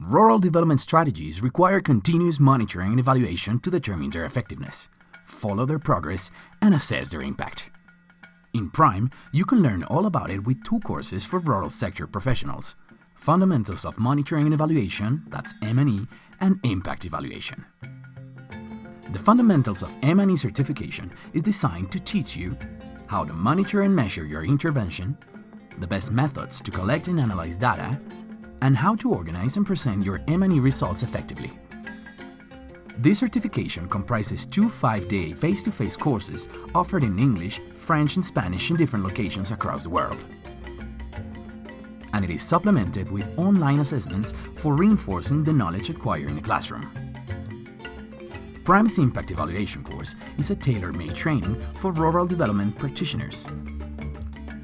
Rural development strategies require continuous monitoring and evaluation to determine their effectiveness, follow their progress, and assess their impact. In Prime, you can learn all about it with two courses for rural sector professionals, Fundamentals of Monitoring and Evaluation, that's M&E, and Impact Evaluation. The Fundamentals of M&E certification is designed to teach you how to monitor and measure your intervention, the best methods to collect and analyze data, and how to organize and present your M&E results effectively. This certification comprises two five-day face-to-face courses offered in English, French and Spanish in different locations across the world. And it is supplemented with online assessments for reinforcing the knowledge acquired in the classroom. Prime's Impact Evaluation course is a tailor-made training for rural development practitioners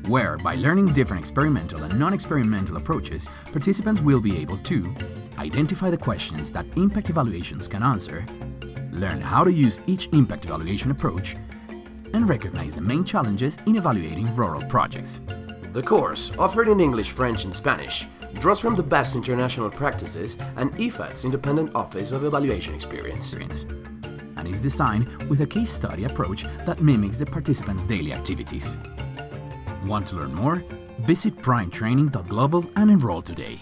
where, by learning different experimental and non-experimental approaches, participants will be able to identify the questions that impact evaluations can answer, learn how to use each impact evaluation approach, and recognize the main challenges in evaluating rural projects. The course, offered in English, French and Spanish, draws from the best international practices and IFAD's Independent Office of Evaluation Experience. And is designed with a case study approach that mimics the participants' daily activities. Want to learn more? Visit primetraining.global and enroll today.